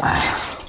Wow.